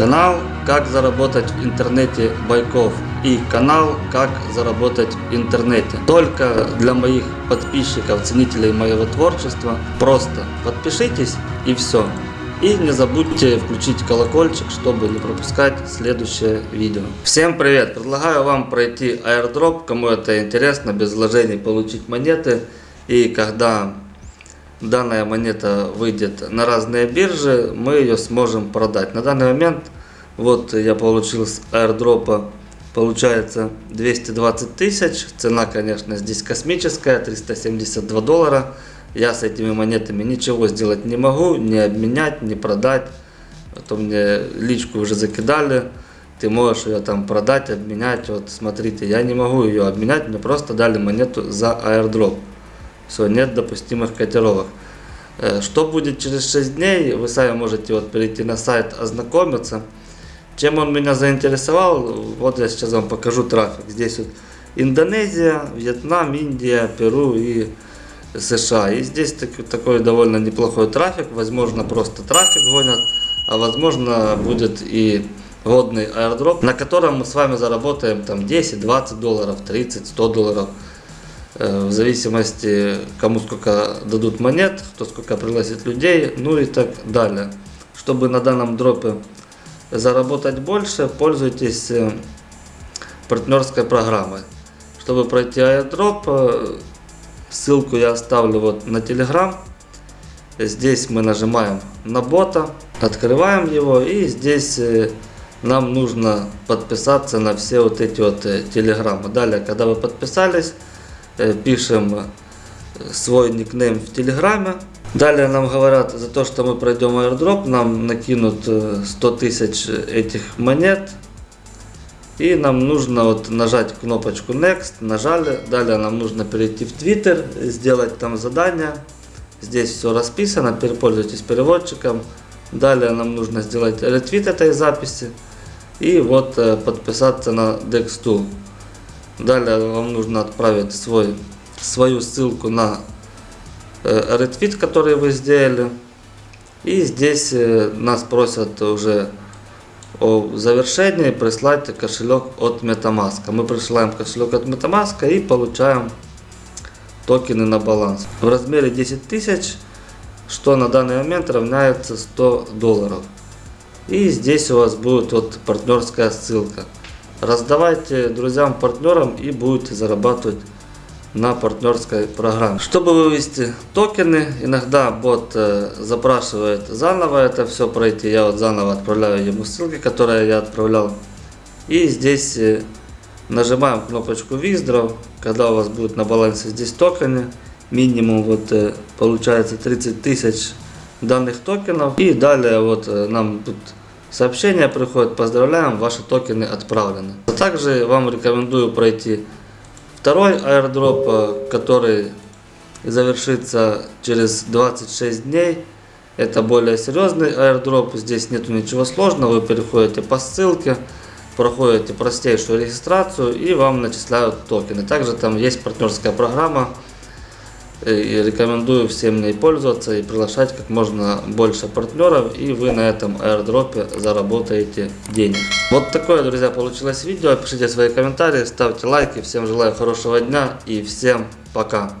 Канал «Как заработать в интернете Байков» и канал «Как заработать в интернете». Только для моих подписчиков, ценителей моего творчества. Просто подпишитесь и все. И не забудьте включить колокольчик, чтобы не пропускать следующее видео. Всем привет! Предлагаю вам пройти airdrop, кому это интересно, без вложений получить монеты. И когда данная монета выйдет на разные биржи, мы ее сможем продать. На данный момент, вот я получил с airdropа, получается 220 тысяч. Цена, конечно, здесь космическая, 372 доллара. Я с этими монетами ничего сделать не могу, не обменять, не продать. А то мне личку уже закидали. Ты можешь ее там продать, обменять. Вот смотрите, я не могу ее обменять, мне просто дали монету за airdrop. Все, нет допустимых котировок. Э, что будет через 6 дней, вы сами можете вот перейти на сайт, ознакомиться. Чем он меня заинтересовал, вот я сейчас вам покажу трафик. Здесь вот Индонезия, Вьетнам, Индия, Перу и США. И здесь такой довольно неплохой трафик. Возможно, просто трафик гонят, а возможно, будет и годный аирдроп, на котором мы с вами заработаем там 10, 20 долларов, 30, 100 долларов. Э, в зависимости, кому сколько дадут монет, кто сколько пригласит людей, ну и так далее. Чтобы на данном дропе заработать больше, пользуйтесь э, партнерской программой. Чтобы пройти airdrop, э, ссылку я оставлю вот на Telegram. Здесь мы нажимаем на бота, открываем его и здесь нам нужно подписаться на все вот эти вот телеграммы. Далее, когда вы подписались, пишем э, свой никнейм в Телеграме. Далее нам говорят, за то, что мы пройдем airdrop, нам накинут 100 э, тысяч этих монет. И нам нужно вот нажать кнопочку Next, нажали. Далее нам нужно перейти в Twitter, сделать там задание. Здесь все расписано, пользуйтесь переводчиком. Далее нам нужно сделать ретвит этой записи. И вот подписаться на DexTool. Далее вам нужно отправить свой, свою ссылку на э, ретвит, который вы сделали. И здесь э, нас просят уже о завершении прислать кошелек от MetaMask. Мы присылаем кошелек от MetaMask и получаем токены на баланс в размере 10 тысяч, что на данный момент равняется 100 долларов. И здесь у вас будет вот партнерская ссылка. Раздавайте друзьям, партнерам и будете зарабатывать на партнерской программе. Чтобы вывести токены, иногда бот э, запрашивает заново это все пройти. Я вот заново отправляю ему ссылки, которые я отправлял. И здесь э, нажимаем кнопочку Withdraw, когда у вас будет на балансе здесь токены. Минимум вот э, получается 30 тысяч данных токенов. И далее вот нам тут Сообщение приходит, поздравляем, ваши токены отправлены. Также вам рекомендую пройти второй airdrop, э, который завершится через 26 дней. Это более серьезный airdrop, здесь нету ничего сложного, вы переходите по ссылке, проходите простейшую регистрацию и вам начисляют токены. Также там есть партнерская программа, и рекомендую всем ней пользоваться и приглашать как можно больше партнеров. И вы на этом аирдропе заработаете денег. Вот такое, друзья, получилось видео. Пишите свои комментарии, ставьте лайки. Всем желаю хорошего дня и всем пока.